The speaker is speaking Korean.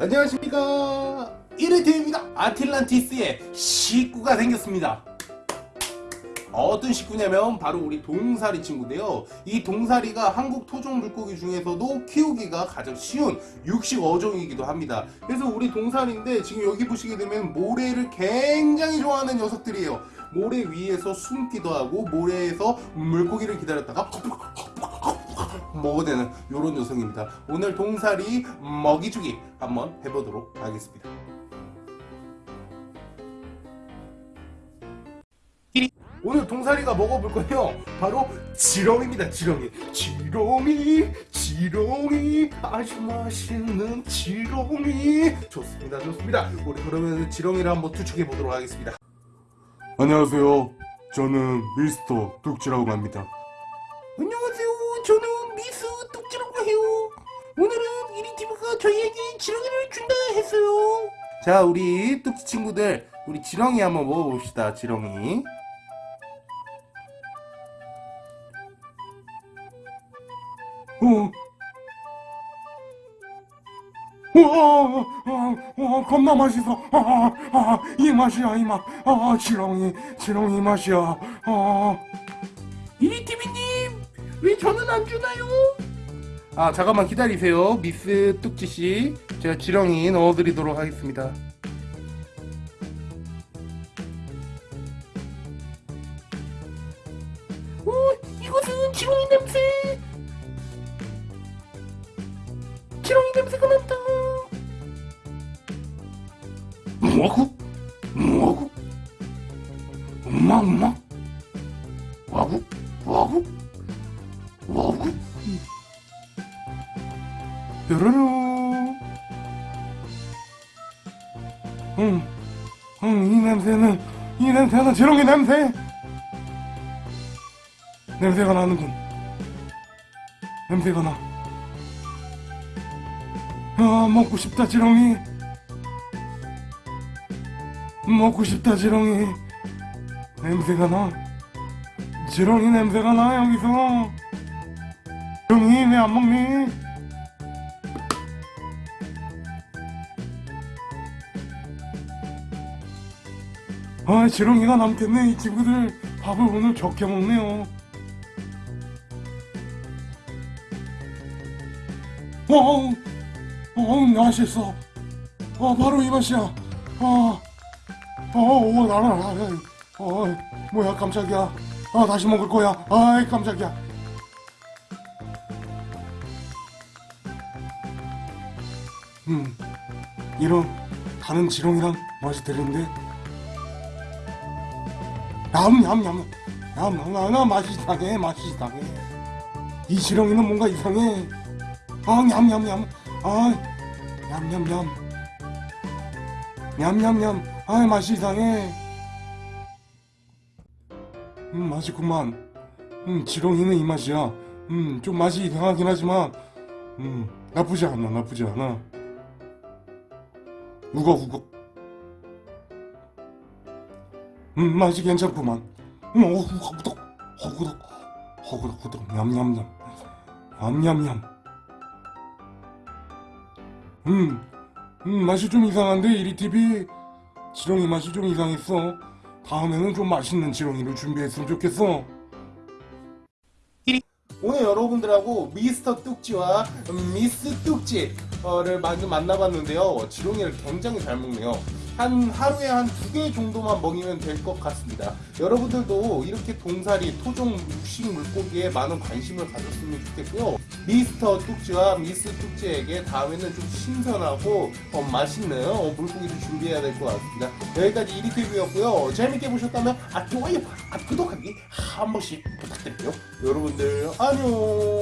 안녕하십니까. 이르테입니다. 아틀란티스의 식구가 생겼습니다. 어떤 식구냐면 바로 우리 동사리 친구인데요. 이 동사리가 한국 토종 물고기 중에서도 키우기가 가장 쉬운 육식 어종이기도 합니다. 그래서 우리 동사리인데 지금 여기 보시게 되면 모래를 굉장히 좋아하는 녀석들이에요. 모래 위에서 숨기도 하고 모래에서 물고기를 기다렸다가 먹어대는 이런 녀석입니다. 오늘 동사리 먹이주기 한번 해보도록 하겠습니다. 오늘 동사리가 먹어볼 건요. 바로 지렁입니다 지렁이. 지렁이 지렁이. 아주 맛있는 지렁이. 좋습니다 좋습니다. 우리 그러면 지렁이를 한번 투척해 보도록 하겠습니다. 안녕하세요. 저는 미스터 뚝지라고 합니다 저희에게 지렁이를 준다 했어요 자 우리 뚝지 친구들 우리 지렁이 한번 먹어봅시다 지렁이 어. 와, 아, 아, 겁나 맛있어. 아, 아, 이 맛이야, 이 맛. 아, 지렁이, 지렁이 맛이야. 아. 이리티비님, 왜 저는 안 주나요? 아, 잠깐만 기다리세요. 미스 뚝지씨. 제가 지렁이 넣어드리도록 하겠습니다. 어, 이것은 지렁이 냄새. 지렁이 냄새가 난다. 뭐고? 뭐고? 엄마 엄마? 뾰로로 응, 응, 이 냄새는 이 냄새는 지렁이 냄새 냄새가 나는군 냄새가 나 아, 먹고 싶다, 지렁이. 먹고 싶다, 지렁이. 냄새가 나. 지렁이 냄새가 나, 여기서. 지렁이, 왜 안 먹니? 아, 지렁이가 남겠네. 이 친구들 밥을 오늘 적게 먹네요. 어, 어, 맛있어. 어, 바로 이 맛이야. 어, 어, 오, 나라, 나라. 어, 뭐야, 깜짝이야. 아, 다시 먹을 거야. 아이, 깜짝이야. 음, 이런 다른 지렁이랑 맛이 다른데? 냠냠냠, 냠냠냠, 맛이 이상해, 맛이 이상해. 이 지렁이는 뭔가 이상해. 아, 냠냠냠. 아, 냠냠냠. 냠냠냠. 아, 맛이 이상해. 음, 맛있구만. 음, 지렁이는 이 맛이야. 음, 좀 맛이 이상하긴 하지만, 음, 나쁘지 않아, 나쁘지 않아. 우걱우걱. 음, 맛이 괜찮구만. 음, 어, 허구덕, 허구덕, 허구덕, 허구덕, 냠냠냠. 냠냠냠. 음, 음, 맛이 좀 이상한데, 이리TV. 지렁이 맛이 좀 이상했어. 다음에는 좀 맛있는 지렁이를 준비했으면 좋겠어. 오늘 여러분들하고 미스터 뚝지와 미스 뚝지를 만나봤는데요. 지렁이를 굉장히 잘 먹네요. 한 하루에 한 두 개 정도만 먹이면 될 것 같습니다. 여러분들도 이렇게 동사리, 토종 육식 물고기에 많은 관심을 가졌으면 좋겠고요. 미스터 뚝지와 미스 뚝지에게 다음에는 좀 신선하고 어, 맛있는 어, 물고기를 준비해야 될 것 같습니다. 여기까지 이리티뷰였고요. 재밌게 보셨다면 아 좋아요, 아 구독하기 한 번씩 부탁드릴게요. 여러분들 안녕.